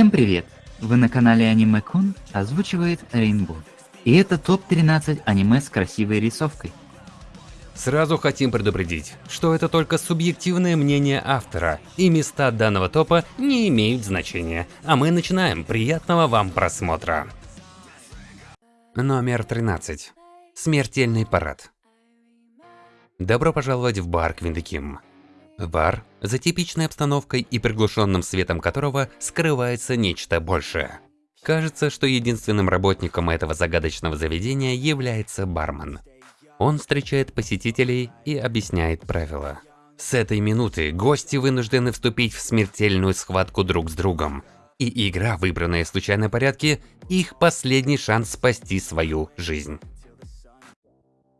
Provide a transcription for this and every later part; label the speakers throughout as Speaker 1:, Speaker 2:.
Speaker 1: Всем привет! Вы на канале Аниме Кун озвучивает Рейнбо. И это топ-13 аниме с красивой рисовкой.
Speaker 2: Сразу хотим предупредить, что это только субъективное мнение автора, и места данного топа не имеют значения. А мы начинаем. Приятного вам просмотра. Номер 13. Смертельный парад. Добро пожаловать в бар Квиндеким. Бар за типичной обстановкой и приглушенным светом которого скрывается нечто большее. Кажется, что единственным работником этого загадочного заведения является бармен. Он встречает посетителей и объясняет правила. С этой минуты гости вынуждены вступить в смертельную схватку друг с другом. И игра, выбранная в случайном порядке, их последний шанс спасти свою жизнь.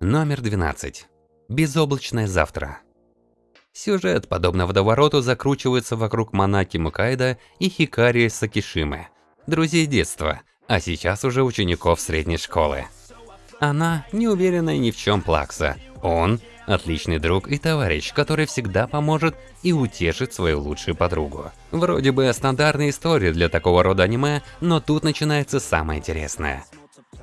Speaker 2: Номер 12. Безоблачное завтра. Сюжет, подобно водовороту, закручивается вокруг Манаки Мукайда и Хикари Сакишимы, друзей детства, а сейчас уже учеников средней школы. Она не уверена ни в чем Плакса. Он – отличный друг и товарищ, который всегда поможет и утешит свою лучшую подругу. Вроде бы стандартная история для такого рода аниме, но тут начинается самое интересное.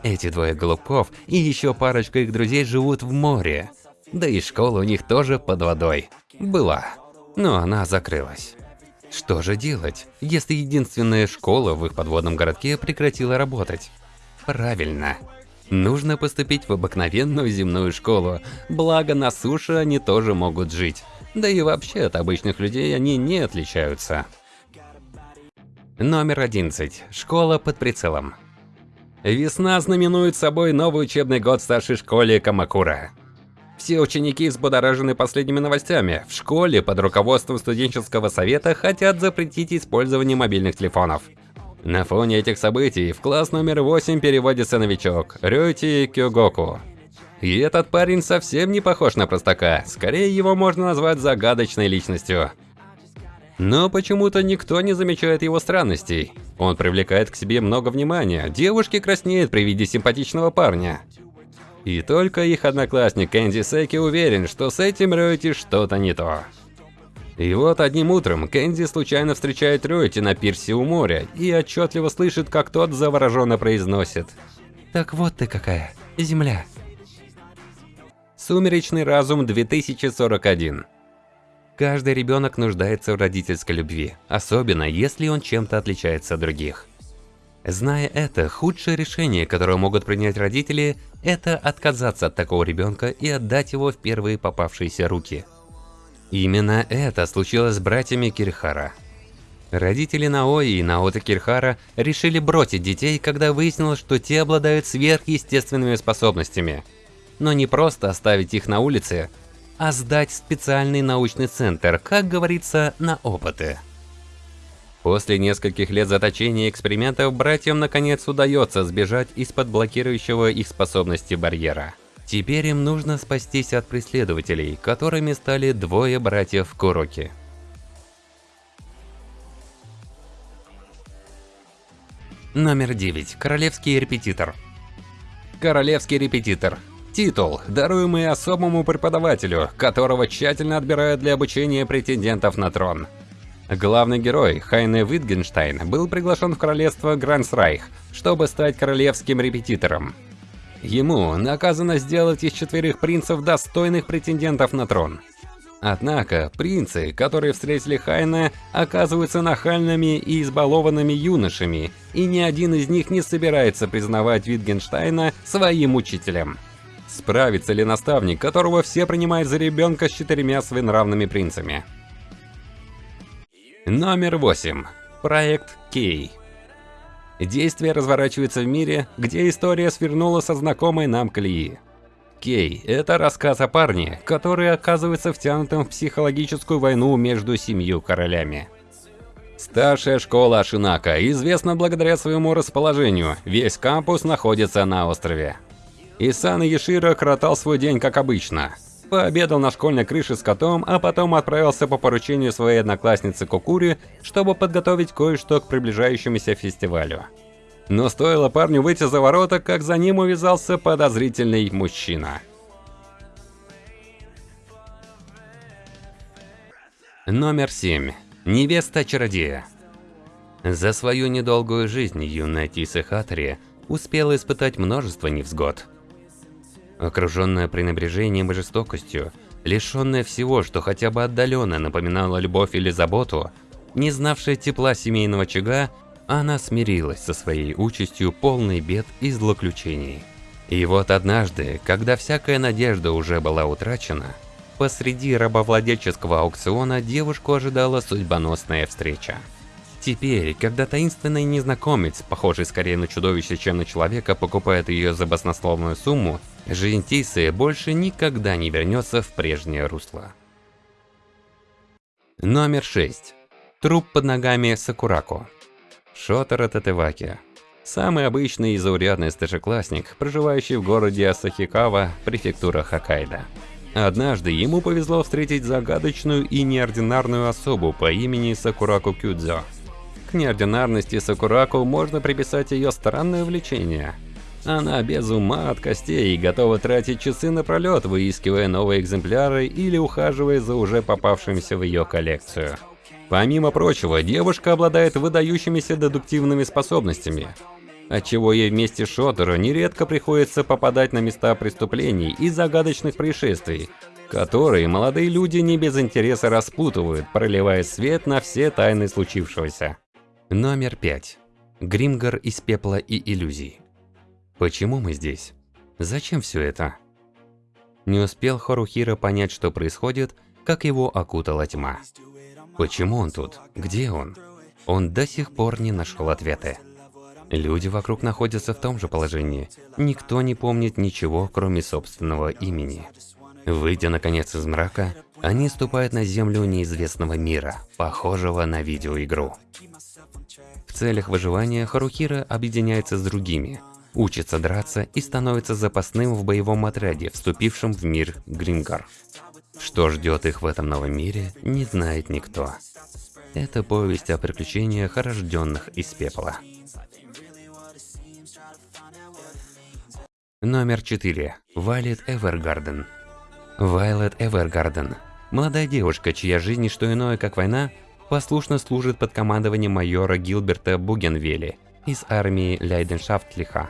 Speaker 2: Эти двое голубков и еще парочка их друзей живут в море. Да и школа у них тоже под водой. Была. Но она закрылась. Что же делать, если единственная школа в их подводном городке прекратила работать? Правильно. Нужно поступить в обыкновенную земную школу, благо на суше они тоже могут жить. Да и вообще от обычных людей они не отличаются. Номер 11. Школа под прицелом. Весна знаменует собой новый учебный год в старшей школе Камакура. Все ученики взбудоражены последними новостями. В школе под руководством студенческого совета хотят запретить использование мобильных телефонов. На фоне этих событий в класс номер 8 переводится новичок Рёти Кёгоку. И этот парень совсем не похож на простака, скорее его можно назвать загадочной личностью. Но почему-то никто не замечает его странностей. Он привлекает к себе много внимания, девушки краснеют при виде симпатичного парня. И только их одноклассник Кэнди Секи уверен, что с этим Рёйти что-то не то. И вот одним утром Кэнди случайно встречает Рёйти на пирсе у моря и отчетливо слышит, как тот завороженно произносит. «Так вот ты какая, Земля». Сумеречный разум 2041 Каждый ребенок нуждается в родительской любви, особенно если он чем-то отличается от других. Зная это, худшее решение, которое могут принять родители, это отказаться от такого ребенка и отдать его в первые попавшиеся руки. Именно это случилось с братьями Кирхара. Родители Наои и Наота Кирхара решили бросить детей, когда выяснилось, что те обладают сверхъестественными способностями. Но не просто оставить их на улице, а сдать в специальный научный центр, как говорится, на опыты. После нескольких лет заточения и экспериментов братьям наконец удается сбежать из-под блокирующего их способности барьера. Теперь им нужно спастись от преследователей, которыми стали двое братьев Куроки. Номер 9. Королевский репетитор. Королевский репетитор. Титул, даруемый особому преподавателю, которого тщательно отбирают для обучения претендентов на трон. Главный герой, Хайне Витгенштайн, был приглашен в королевство Грансрайх, чтобы стать королевским репетитором. Ему наказано сделать из четверых принцев достойных претендентов на трон. Однако, принцы, которые встретили Хайна, оказываются нахальными и избалованными юношами, и ни один из них не собирается признавать Витгенштейна своим учителем. Справится ли наставник, которого все принимают за ребенка с четырьмя своенравными принцами? Номер 8. Проект Кей. Действие разворачивается в мире, где история свернула со знакомой нам колеи. Кей – это рассказ о парне, который оказывается втянутым в психологическую войну между семью королями. Старшая школа Ашинака известна благодаря своему расположению, весь кампус находится на острове. Исан Еширо кротал свой день как обычно – Пообедал на школьной крыше с котом, а потом отправился по поручению своей одноклассницы Кокури, чтобы подготовить кое-что к приближающемуся фестивалю. Но стоило парню выйти за ворота, как за ним увязался подозрительный мужчина. Номер 7. Невеста чародея. За свою недолгую жизнь юная Тиса Хатри успела испытать множество невзгод. Окруженная пренебрежением и жестокостью, лишенная всего, что хотя бы отдаленно напоминало любовь или заботу, не знавшая тепла семейного очага, она смирилась со своей участью полной бед и злоключений. И вот однажды, когда всякая надежда уже была утрачена, посреди рабовладельческого аукциона девушку ожидала судьбоносная встреча. Теперь, когда таинственный незнакомец, похожий скорее на чудовище, чем на человека, покупает ее за баснословную сумму, жизнь Тисы больше никогда не вернется в прежнее русло. Номер 6. Труп под ногами Сакурако. Шотара Татеваки. Самый обычный и заурядный старшеклассник, проживающий в городе Асахикава, префектура Хоккайдо. Однажды ему повезло встретить загадочную и неординарную особу по имени Сакураку Кюдзо. К неординарности Сакураку можно приписать ее странное увлечение. Она без ума от костей и готова тратить часы напролет, выискивая новые экземпляры или ухаживая за уже попавшимся в ее коллекцию. Помимо прочего, девушка обладает выдающимися дедуктивными способностями, отчего ей вместе с Шотеро нередко приходится попадать на места преступлений и загадочных происшествий, которые молодые люди не без интереса распутывают, проливая свет на все тайны случившегося. Номер 5. Гримгар из пепла и иллюзий. Почему мы здесь? Зачем все это? Не успел Хорухира понять, что происходит, как его окутала тьма. Почему он тут? Где он? Он до сих пор не нашел ответы. Люди вокруг находятся в том же положении. Никто не помнит ничего, кроме собственного имени. Выйдя наконец из мрака, они ступают на землю неизвестного мира, похожего на видеоигру. Целях выживания Харухира объединяется с другими, учится драться и становится запасным в боевом отряде, вступившем в мир Грингар. Что ждет их в этом новом мире, не знает никто. Это повесть о приключениях, рожденных из пепла. Номер 4. Вайлет Эвергарден. Вайлет Эвергарден. Молодая девушка, чья жизнь не что иное, как война, послушно служит под командованием майора Гилберта Бугенвели из армии Лейденшафтлиха.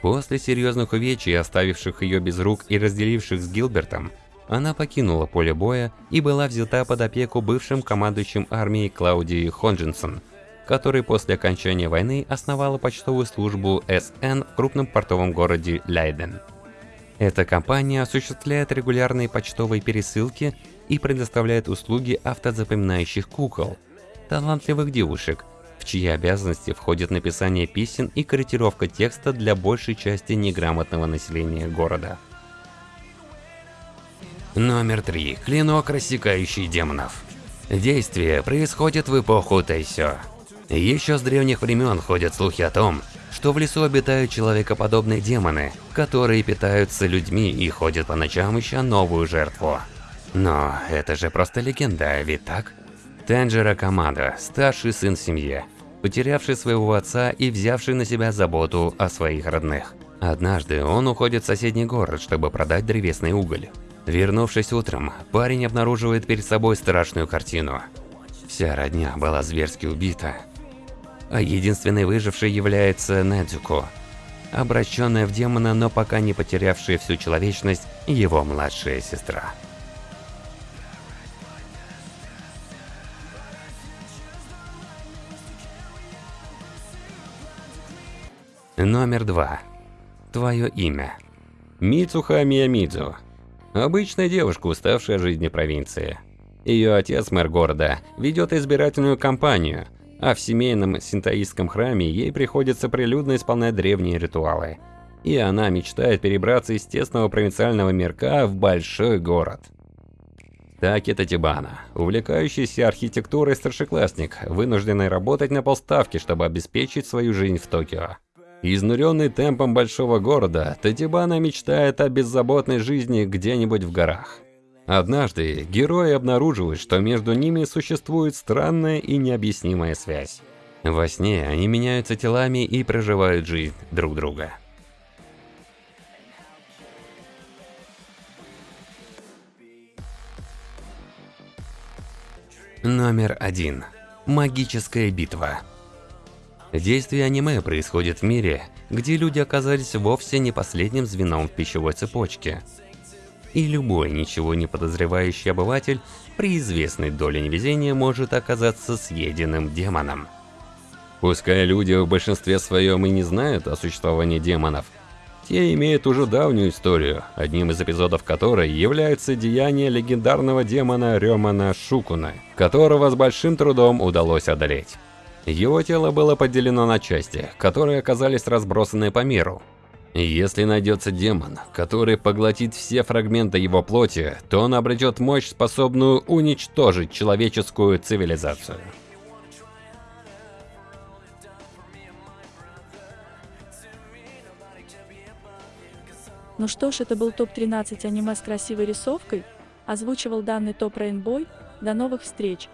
Speaker 2: После серьезных увечий, оставивших ее без рук и разделивших с Гилбертом, она покинула поле боя и была взята под опеку бывшим командующим армией Клаудией Хонджинсон, который после окончания войны основала почтовую службу СН в крупном портовом городе Лейден. Эта компания осуществляет регулярные почтовые пересылки и предоставляет услуги автозапоминающих кукол, талантливых девушек, в чьи обязанности входит написание писем и корректировка текста для большей части неграмотного населения города. Номер 3. Клинок, рассекающий демонов. Действие происходит в эпоху Тайсё. Еще с древних времен ходят слухи о том, что в лесу обитают человекоподобные демоны, которые питаются людьми и ходят по ночам ища новую жертву. Но это же просто легенда, ведь так? Тенджера Камада, старший сын семьи, потерявший своего отца и взявший на себя заботу о своих родных. Однажды он уходит в соседний город, чтобы продать древесный уголь. Вернувшись утром, парень обнаруживает перед собой страшную картину. Вся родня была зверски убита, а единственной выжившей является Недзуко, обращенная в демона, но пока не потерявшая всю человечность, его младшая сестра. Номер два. Твое имя. Мицуха Миямидзу. Обычная девушка, уставшая от жизни провинции. Ее отец, мэр города, ведет избирательную кампанию, а в семейном синтоистском храме ей приходится прилюдно исполнять древние ритуалы. И она мечтает перебраться из тесного провинциального мирка в большой город. Таки Татибана, увлекающийся архитектурой старшеклассник, вынужденный работать на полставки, чтобы обеспечить свою жизнь в Токио. Изнуренный темпом большого города, Татибана мечтает о беззаботной жизни где-нибудь в горах. Однажды герои обнаруживают, что между ними существует странная и необъяснимая связь. Во сне они меняются телами и проживают жизнь друг друга. Номер один. Магическая битва. Действие аниме происходит в мире, где люди оказались вовсе не последним звеном в пищевой цепочке. И любой ничего не подозревающий обыватель при известной доле невезения может оказаться съеденным демоном. Пускай люди в большинстве своем и не знают о существовании демонов, те имеют уже давнюю историю, одним из эпизодов которой является деяние легендарного демона Рёмана Шукуна, которого с большим трудом удалось одолеть. Его тело было поделено на части, которые оказались разбросаны по миру. Если найдется демон, который поглотит все фрагменты его плоти, то он обретет мощь, способную уничтожить человеческую цивилизацию.
Speaker 3: Ну что ж, это был топ-13 аниме с красивой рисовкой. Озвучивал данный топ Рейнбой. До новых встреч!